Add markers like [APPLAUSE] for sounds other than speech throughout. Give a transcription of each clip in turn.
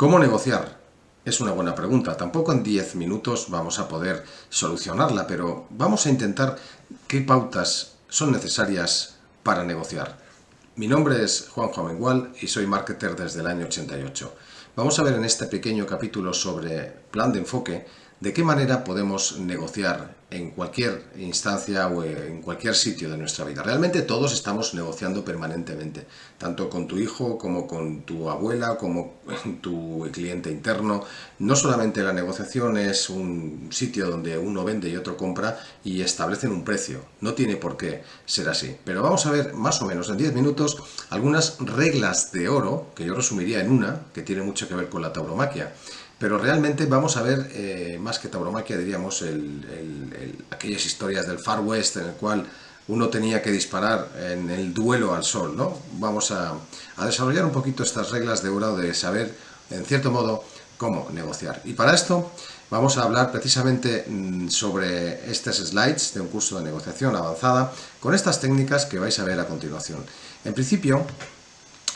¿Cómo negociar? Es una buena pregunta. Tampoco en 10 minutos vamos a poder solucionarla, pero vamos a intentar qué pautas son necesarias para negociar. Mi nombre es Juan Amengual y soy marketer desde el año 88. Vamos a ver en este pequeño capítulo sobre plan de enfoque de qué manera podemos negociar en cualquier instancia o en cualquier sitio de nuestra vida. Realmente todos estamos negociando permanentemente, tanto con tu hijo como con tu abuela, como con tu cliente interno. No solamente la negociación es un sitio donde uno vende y otro compra y establecen un precio. No tiene por qué ser así. Pero vamos a ver más o menos en 10 minutos algunas reglas de oro, que yo resumiría en una, que tiene mucho que ver con la tauromaquia. Pero realmente vamos a ver, eh, más que tauromaquia, diríamos, aquellas historias del Far West en el cual uno tenía que disparar en el duelo al sol, ¿no? Vamos a, desarrollar un poquito estas reglas de oro de saber, en cierto modo, cómo negociar. Y para esto vamos a hablar precisamente mm, sobre estas slides de un curso de negociación avanzada con estas técnicas que vais a ver a continuación. En principio,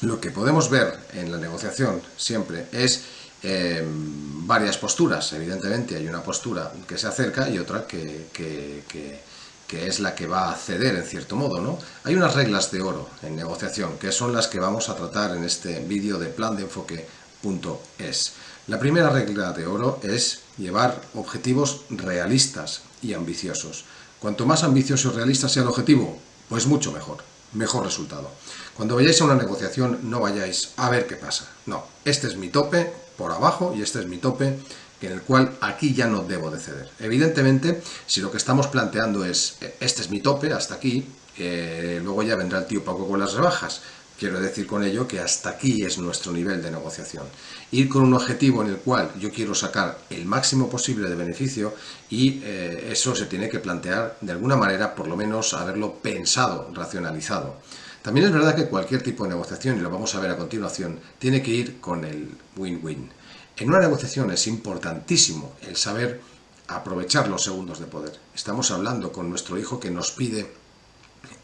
lo que podemos ver en la negociación siempre es Em, varias posturas. Evidentemente hay una postura que se acerca y otra que, es la que va a ceder en cierto modo. ¿no? Hay unas reglas de oro en negociación que son las que vamos a tratar en este vídeo de plan de enfoque.es. La primera regla de oro es llevar objetivos realistas y ambiciosos. Cuanto más ambicioso y realista sea el objetivo, pues mucho mejor, mejor resultado. Cuando vayáis a una negociación no vayáis a ver qué pasa. No, este es mi tope, por abajo y este es mi tope en el cual aquí ya no debo de ceder. Evidentemente, si lo que estamos planteando es eh, este es mi tope, hasta aquí, eh, luego ya vendrá el tío Paco con las rebajas. Quiero decir con ello que hasta aquí es nuestro nivel de negociación. Ir con un objetivo en el cual yo quiero sacar el máximo posible de beneficio y eh, eso se tiene que plantear de alguna manera, por lo menos haberlo pensado, racionalizado. También es verdad que cualquier tipo de negociación, y lo vamos a ver a continuación, tiene que ir con el win-win. En una negociación es importantísimo el saber aprovechar los segundos de poder. Estamos hablando con nuestro hijo que nos pide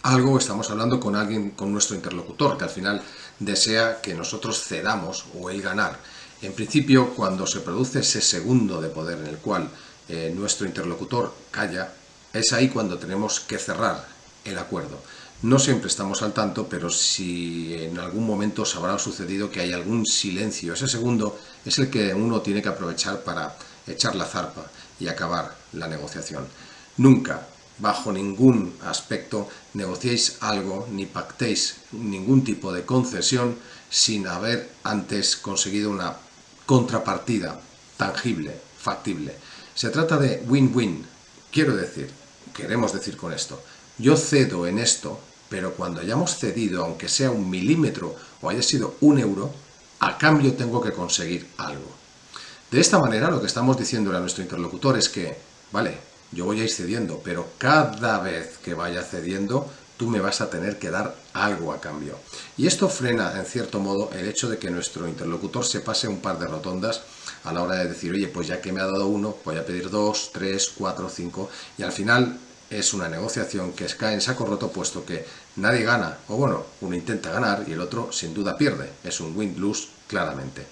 algo, estamos hablando con alguien, con nuestro interlocutor, que al final desea que nosotros cedamos o él ganar. En principio, cuando se produce ese segundo de poder en el cual eh, nuestro interlocutor calla, es ahí cuando tenemos que cerrar el acuerdo. No siempre estamos al tanto, pero si en algún momento os habrá sucedido que hay algún silencio, ese segundo es el que uno tiene que aprovechar para echar la zarpa y acabar la negociación. Nunca, bajo ningún aspecto, negociéis algo ni pactéis ningún tipo de concesión sin haber antes conseguido una contrapartida tangible, factible. Se trata de win-win. Quiero decir, queremos decir con esto, yo cedo en esto pero cuando hayamos cedido, aunque sea un milímetro o haya sido un euro, a cambio tengo que conseguir algo. De esta manera lo que estamos diciendo a nuestro interlocutor es que, vale, yo voy a ir cediendo, pero cada vez que vaya cediendo, tú me vas a tener que dar algo a cambio. Y esto frena, en cierto modo, el hecho de que nuestro interlocutor se pase un par de rotondas a la hora de decir, oye, pues ya que me ha dado uno, voy a pedir dos, tres, cuatro, cinco, y al final es una negociación que cae en saco roto puesto que nadie gana, o bueno, uno intenta ganar y el otro sin duda pierde. Es un win-lose claramente.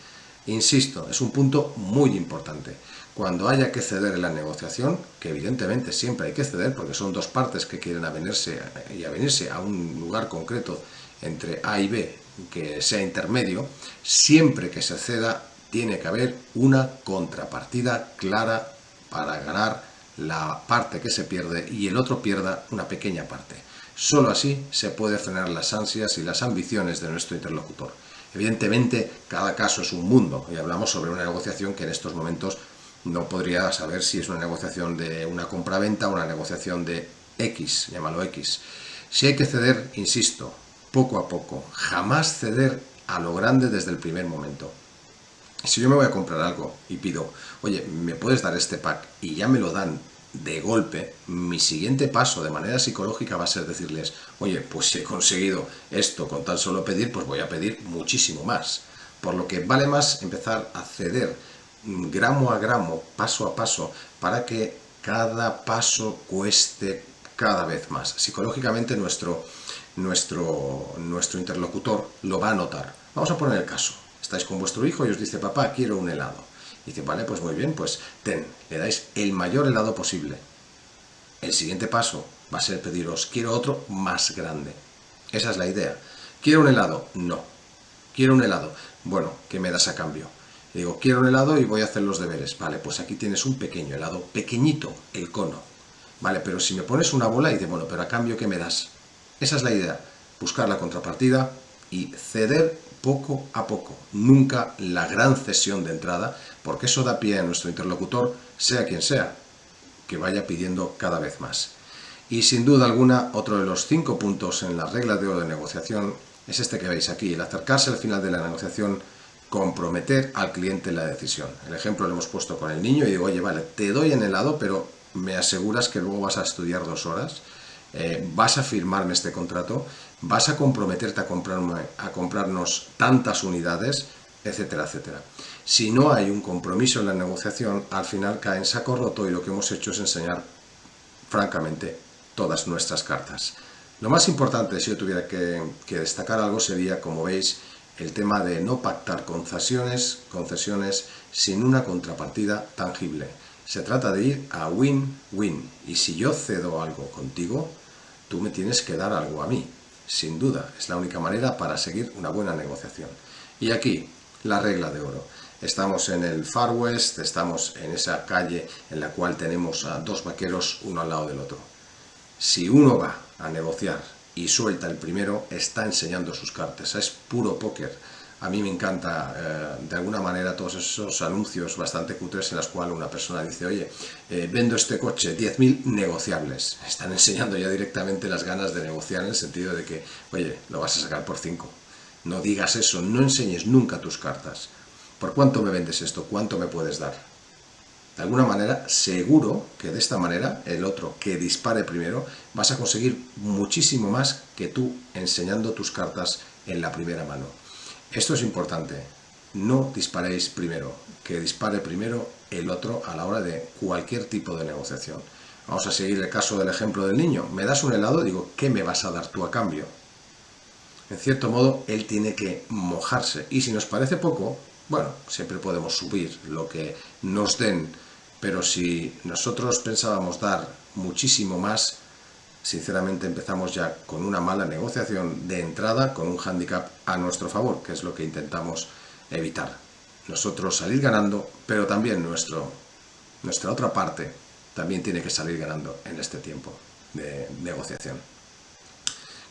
Insisto, es un punto muy importante. Cuando haya que ceder en la negociación, que evidentemente siempre hay que ceder porque son dos partes que quieren avenirse y avenirse a un lugar concreto entre A y B que sea intermedio, siempre que se ceda tiene que haber una contrapartida clara para ganar la parte que se pierde y el otro pierda una pequeña parte. Solo así se puede frenar las ansias y las ambiciones de nuestro interlocutor. Evidentemente, cada caso es un mundo y hablamos sobre una negociación que en estos momentos no podría saber si es una negociación de una compra-venta o una negociación de X, llámalo X. Si hay que ceder, insisto, poco a poco, jamás ceder a lo grande desde el primer momento. Si yo me voy a comprar algo y pido, oye, ¿me puedes dar este pack? Y ya me lo dan de golpe, mi siguiente paso de manera psicológica va a ser decirles, oye, pues si he conseguido esto con tan solo pedir, pues voy a pedir muchísimo más. Por lo que vale más empezar a ceder gramo a gramo, paso a paso, para que cada paso cueste cada vez más. Psicológicamente nuestro, nuestro, nuestro interlocutor lo va a notar. Vamos a poner el caso. Estáis con vuestro hijo y os dice, papá, quiero un helado. Y dice, vale, pues muy bien, pues ten, le dais el mayor helado posible. El siguiente paso va a ser pediros, quiero otro más grande. Esa es la idea. ¿Quiero un helado? No. ¿Quiero un helado? Bueno, ¿qué me das a cambio? digo, quiero un helado y voy a hacer los deberes. Vale, pues aquí tienes un pequeño helado, pequeñito, el cono. Vale, pero si me pones una bola y dices, bueno, pero a cambio, ¿qué me das? Esa es la idea. Buscar la contrapartida y ceder poco a poco. Nunca la gran cesión de entrada, porque eso da pie a nuestro interlocutor, sea quien sea, que vaya pidiendo cada vez más. Y sin duda alguna, otro de los cinco puntos en la regla de oro de negociación es este que veis aquí, el acercarse al final de la negociación, comprometer al cliente en la decisión. El ejemplo lo hemos puesto con el niño y digo, oye, vale, te doy en helado, pero me aseguras que luego vas a estudiar dos horas, eh, vas a firmarme este contrato, vas a comprometerte a, comprarme, a comprarnos tantas unidades, etcétera, etcétera. Si no hay un compromiso en la negociación, al final cae en saco roto y lo que hemos hecho es enseñar, francamente, todas nuestras cartas. Lo más importante, si yo tuviera que, destacar algo, sería, como veis, el tema de no pactar concesiones, concesiones sin una contrapartida tangible. Se trata de ir a win-win. Y si yo cedo algo contigo, tú me tienes que dar algo a mí. Sin duda, es la única manera para seguir una buena negociación. Y aquí, la regla de oro. Estamos en el Far West, estamos en esa calle en la cual tenemos a dos vaqueros uno al lado del otro. Si uno va a negociar y suelta el primero, está enseñando sus cartas. Es puro póker a mí me encanta eh, de alguna manera todos esos anuncios bastante cutres en los cuales una persona dice, oye, eh, vendo este coche, 10.000 negociables. Están enseñando ya directamente las ganas de negociar en el sentido de que, oye, lo vas a sacar por 5. No digas eso, no enseñes nunca tus cartas. ¿Por cuánto me vendes esto? ¿Cuánto me puedes dar? De alguna manera, seguro que de esta manera, el otro que dispare primero, vas a conseguir muchísimo más que tú enseñando tus cartas en la primera mano. Esto es importante. No disparéis primero, que dispare primero el otro a la hora de cualquier tipo de negociación. Vamos a seguir el caso del ejemplo del niño. Me das un helado, digo, ¿qué me vas a dar tú a cambio? En cierto modo, él tiene que mojarse. Y si nos parece poco, bueno, siempre podemos subir lo que nos den. Pero si nosotros pensábamos dar muchísimo más, sinceramente empezamos ya con una mala negociación de entrada, con un hándicap a nuestro favor, que es lo que intentamos evitar. Nosotros salir ganando, pero también nuestra otra parte también tiene que salir ganando en este tiempo de negociación.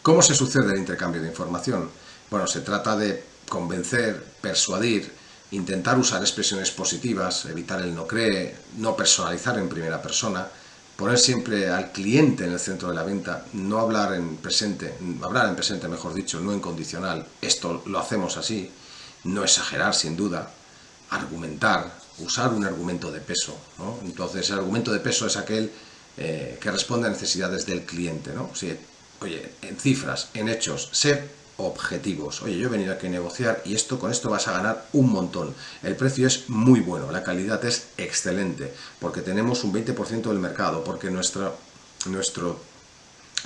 ¿Cómo se sucede el intercambio de información? Bueno, se trata de convencer, persuadir, intentar usar expresiones positivas, evitar el no cree, no personalizar en primera persona, poner siempre al cliente en el centro de la venta, no hablar en presente, hablar en presente mejor dicho, no en condicional, esto lo hacemos así, no exagerar sin duda, argumentar, usar un argumento de peso, entonces el argumento de peso es aquel eh, que responde a necesidades del cliente, oye, en cifras, en hechos, ser objetivos. Oye, yo he venido aquí a negociar y esto con esto vas a ganar un montón. El precio es muy bueno, la calidad es excelente, porque tenemos un 20% del mercado, porque nuestra, nuestro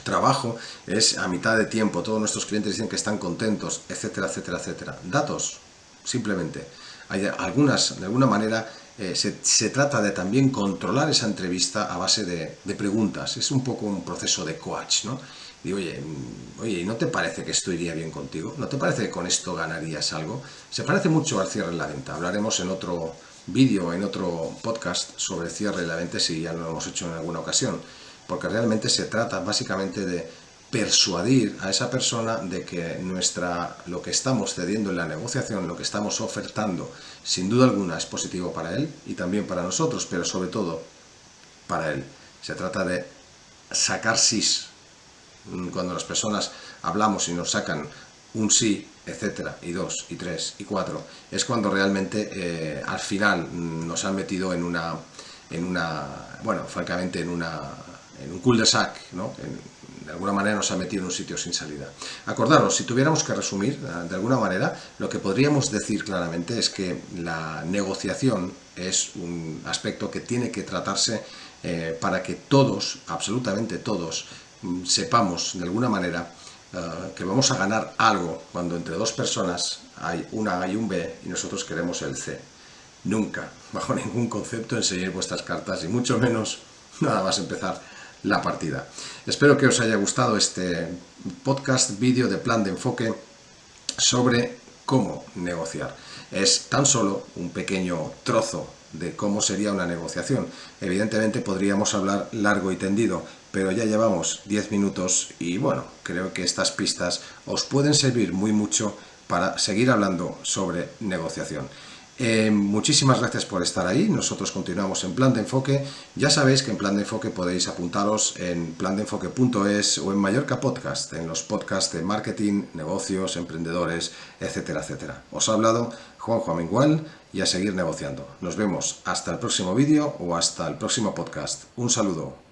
trabajo es a mitad de tiempo, todos nuestros clientes dicen que están contentos, etcétera, etcétera, etcétera. Datos, simplemente. Hay algunas, de alguna manera, eh, se, trata de también controlar esa entrevista a base de, de preguntas. Es un poco un proceso de coach, ¿no? Digo, oye, mm, oye, ¿no te parece que esto iría bien contigo? ¿No te parece que con esto ganarías algo? Se parece mucho al cierre de la venta. Hablaremos en otro vídeo, en otro podcast sobre cierre de la venta si ya lo hemos hecho en alguna ocasión. Porque realmente se trata básicamente de persuadir a esa persona de que nuestra, lo que estamos cediendo en la negociación, lo que estamos ofertando, sin duda alguna es positivo para él y también para nosotros, pero sobre todo para él. Se trata de sacar sis cuando las personas hablamos y nos sacan un sí, etcétera, y dos, y tres, y cuatro, es cuando realmente eh, al final nos han metido en una, en una bueno, francamente en, una, en un cul-de-sac, ¿no? de alguna manera nos ha metido en un sitio sin salida. Acordaros, si tuviéramos que resumir, eh, de alguna manera, lo que podríamos decir claramente es que la negociación es un aspecto que tiene que tratarse eh, para que todos, absolutamente todos, sepamos de alguna manera eh, que vamos a ganar algo cuando entre dos personas hay una A y un B y nosotros queremos el C. Nunca, [LAUGHS] bajo ningún concepto, enseñéis vuestras cartas y mucho menos [LAUGHS] nada más empezar la partida. Espero que os haya gustado este podcast vídeo de plan de enfoque sobre cómo negociar. Es tan solo un pequeño trozo de cómo sería una negociación. Evidentemente podríamos hablar largo y tendido, pero ya llevamos 10 minutos y bueno, creo que estas pistas os pueden servir muy mucho para seguir hablando sobre negociación. Eh, muchísimas gracias por estar ahí, nosotros continuamos en Plan de Enfoque. Ya sabéis que en Plan de Enfoque podéis apuntaros en plandeenfoque.es o en Mallorca Podcast, en los podcasts de marketing, negocios, emprendedores, etcétera, etcétera. Os ha hablado Juanjo Amengual y a seguir negociando. Nos vemos hasta el próximo vídeo o hasta el próximo podcast. Un saludo.